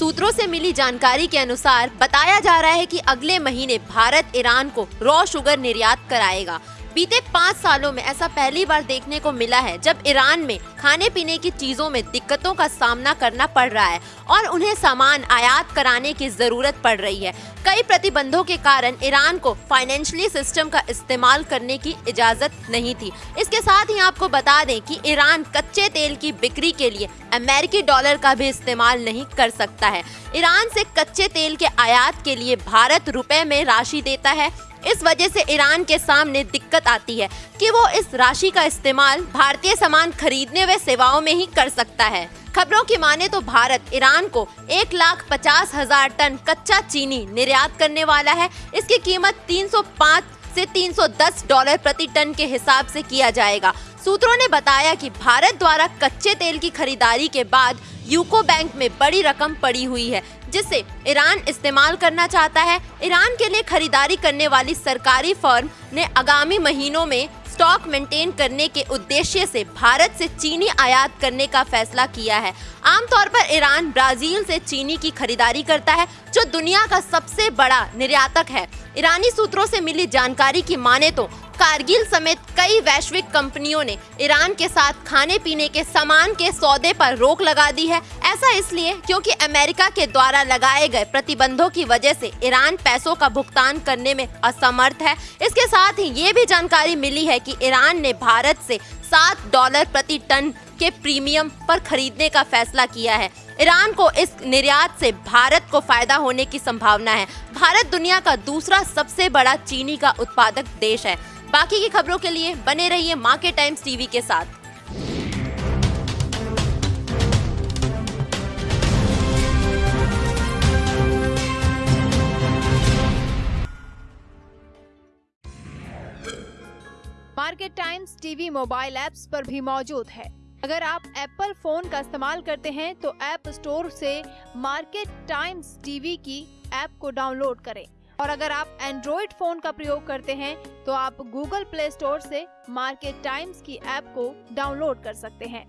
सूत्रों से मिली जानकारी के अनुसार बताया जा रहा है कि अगले महीने भारत ईरान को रॉ शुगर निर्यात कराएगा। बीते पाँच सालों में ऐसा पहली बार देखने को मिला है जब ईरान में खाने पीने की चीज़ों में दिक्कतों का सामना करना पड़ रहा है और उन्हें सामान आयात कराने की ज़रूरत पड़ रही है। कई प्रतिबंधों के कारण ईरान को फाइनेंशियली सिस्टम का इस्तेमाल करने की इजाज़त नहीं थी। इसके साथ ही आपको बता दें कि ईरान कच्चे तेल की बिक्री के लिए अमेरिकी डॉलर का भी इस्तेमाल नहीं कर सकता है। ईरान से कच्चे तेल के आयात के लिए भारत रुपए में राशि देता है। इस वजह से ईरान के सामने दिक्कत आती है कि वो इस राशि का इस्तेमाल भारतीय सामान खरीदने व सेवाओं में ही कर सकता है। खबरों की माने तो भारत ईरान को एक लाख पचास हज़ार टन कच्चा चीनी निर्यात करने वाला है। इसकी कीमत 305 से 310 डॉलर प्रति टन के हिसाब से किया जाएगा। सूत्रों ने बताया कि भारत द्वारा कच्चे तेल की खरीदारी के बाद यूको बैंक में बड़ी रकम पड़ी हुई है, जिसे ईरान इस्तेमाल करना चाहता है। ईरान के लिए खरीदारी करने वाली सरकारी फर्म ने आगामी महीनों में स्टॉक मेंटेन करने के उद्देश्य से भारत से चीनी आयात करने का फैसला किया है। आमतौर पर ईरान ब्राज़ील से चीनी की खरीदारी करता है, जो दुनिया का सबसे बड़ा निर्यातक है। ईरानी सूत्रों से मिली जानकारी की माने तो कारगिल समेत कई वैश्विक कंपनियों ने ईरान के साथ खाने पीने के सामान के सौदे पर रोक लगा दी है। ऐसा इसलिए क्योंकि अमेरिका के द्वारा लगाए गए प्रतिबंधों की वजह से ईरान पैसों का भुगतान करने में असमर्थ है। इसके साथ ही ये भी जानकारी मिली है कि ईरान ने भारत से सात डॉलर प्रति टन के प्रीमियम पर खरीदने का फैसला किया है। ईरान को इस निर्यात से भारत को फ़ायदा होने की संभावना है। भारत दुनिया का दूसरा सबसे बड़ा चीनी का उत्पादक देश है। बाकी की खबरों के लिए बने रहिए मार्केट टाइम्स टीवी के साथ। Market Times TV mobile apps पर भी मौजूद है। अगर आप एप्पल फ़ोन का इस्तेमाल करते हैं तो ऐप स्टोर से मार्केट टाइम्स टीवी की ऐप को डाउनलोड करें। और अगर आप एंड्रॉइड फ़ोन का प्रयोग करते हैं तो आप गूगल प्ले स्टोर से मार्केट टाइम्स की ऐप को डाउनलोड कर सकते हैं।